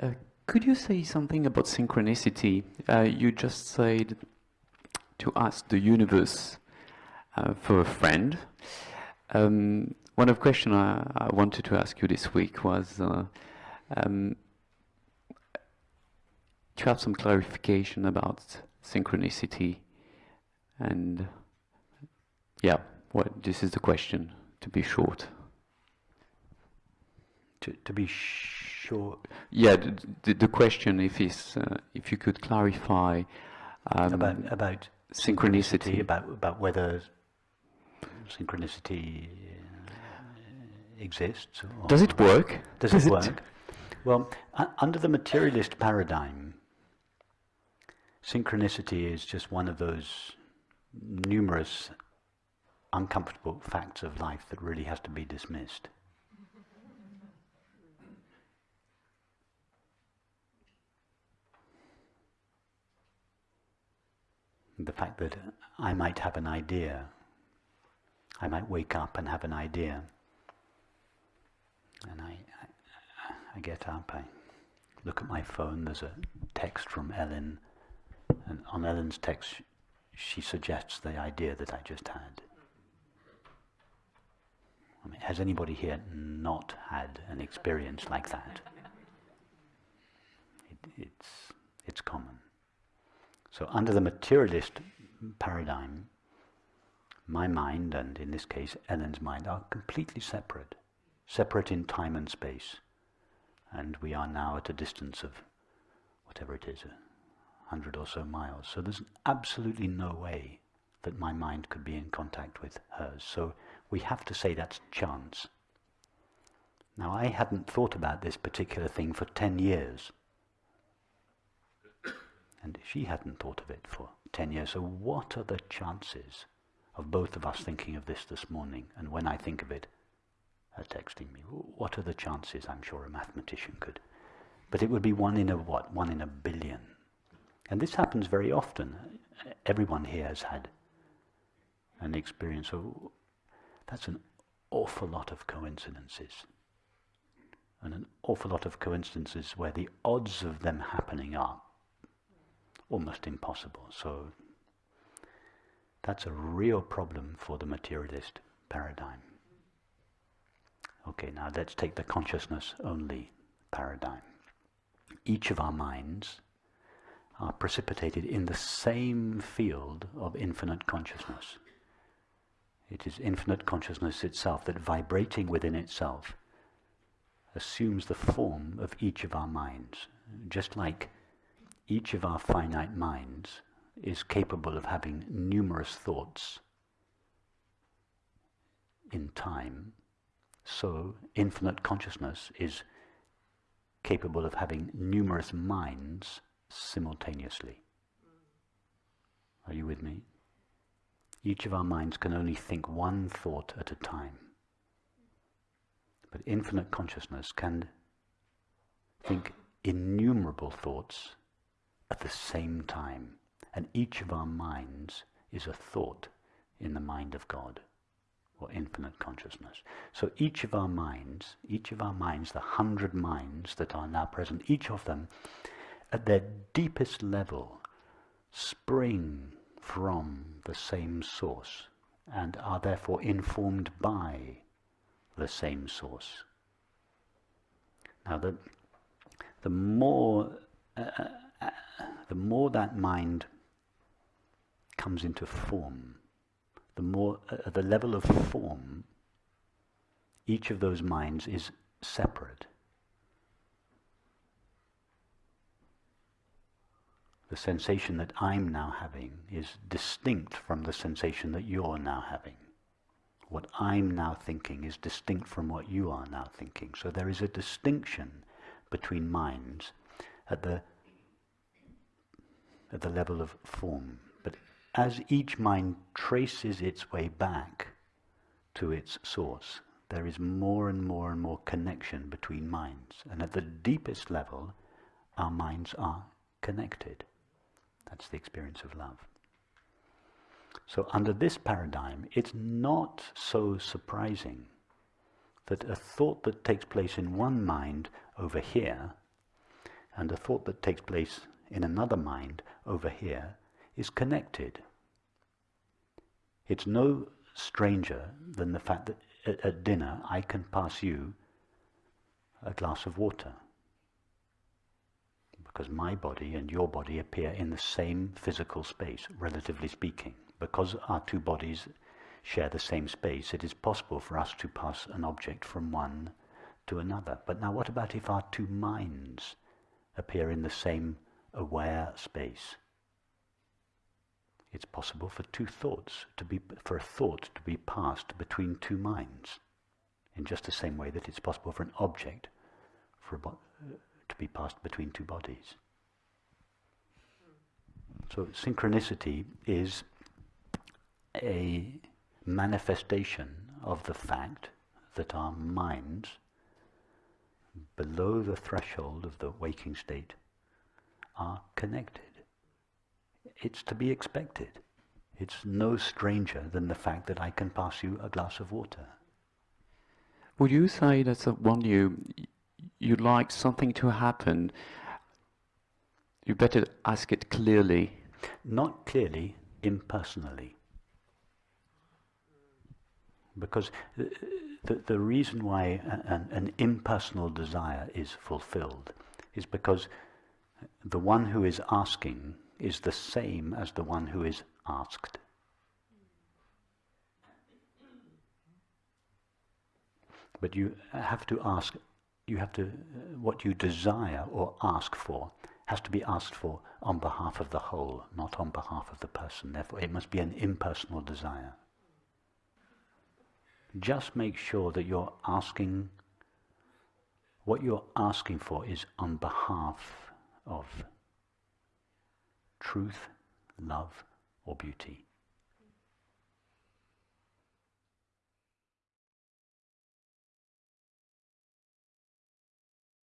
Uh, could you say something about synchronicity? Uh, you just said to ask the universe uh, for a friend. Um, one of the questions I, I, wanted to ask you this week was uh, um, to have some clarification about synchronicity and yeah, what this is the question to be short. To, to be sure. Yeah, the, the, the question if is uh, if you could clarify um, about about synchronicity. synchronicity, about about whether synchronicity uh, exists. Does it work? Does, does it work? Well, under the materialist paradigm, synchronicity is just one of those numerous uncomfortable facts of life that really has to be dismissed. The fact that I might have an idea, I might wake up and have an idea, and I, I, I get up, I look at my phone, there's a text from Ellen, and on Ellen's text she suggests the idea that I just had. I mean, has anybody here not had an experience like that? It, it's, it's common. So under the materialist paradigm, my mind, and in this case Ellen's mind, are completely separate. Separate in time and space. And we are now at a distance of whatever it is, a hundred or so miles. So there's absolutely no way that my mind could be in contact with hers. So we have to say that's chance. Now I hadn't thought about this particular thing for ten years. And she hadn't thought of it for 10 years. So what are the chances of both of us thinking of this this morning? And when I think of it, her texting me, what are the chances? I'm sure a mathematician could. But it would be one in a what? One in a billion. And this happens very often. Everyone here has had an experience. So that's an awful lot of coincidences. And an awful lot of coincidences where the odds of them happening are almost impossible. So that's a real problem for the materialist paradigm. Okay, now let's take the consciousness only paradigm. Each of our minds are precipitated in the same field of infinite consciousness. It is infinite consciousness itself that vibrating within itself assumes the form of each of our minds. Just like each of our finite minds is capable of having numerous thoughts in time, so infinite consciousness is capable of having numerous minds simultaneously. Are you with me? Each of our minds can only think one thought at a time. But infinite consciousness can think innumerable thoughts at the same time. And each of our minds is a thought in the mind of God or infinite consciousness. So each of our minds, each of our minds, the hundred minds that are now present, each of them at their deepest level spring from the same source and are therefore informed by the same source. Now the, the more uh, the more that mind comes into form, the more, uh, the level of form, each of those minds is separate. The sensation that I'm now having is distinct from the sensation that you're now having. What I'm now thinking is distinct from what you are now thinking. So there is a distinction between minds at the at the level of form. But as each mind traces its way back to its source, there is more and more and more connection between minds. And at the deepest level, our minds are connected. That's the experience of love. So under this paradigm, it's not so surprising that a thought that takes place in one mind over here and a thought that takes place in another mind over here is connected. It's no stranger than the fact that at, at dinner I can pass you a glass of water because my body and your body appear in the same physical space, relatively speaking. Because our two bodies share the same space, it is possible for us to pass an object from one to another. But now what about if our two minds appear in the same aware space? It's possible for two thoughts to be, for a thought to be passed between two minds, in just the same way that it's possible for an object for to be passed between two bodies. So synchronicity is a manifestation of the fact that our minds, below the threshold of the waking state, are connected. It's to be expected. It's no stranger than the fact that I can pass you a glass of water. Would you say that uh, when you you'd like something to happen, you better ask it clearly. Not clearly, impersonally. Because the, the, the reason why an, an impersonal desire is fulfilled is because the one who is asking is the same as the one who is asked. But you have to ask you have to, uh, what you desire or ask for has to be asked for on behalf of the whole, not on behalf of the person. Therefore, it must be an impersonal desire. Just make sure that you're asking, what you're asking for is on behalf of truth, love, or beauty.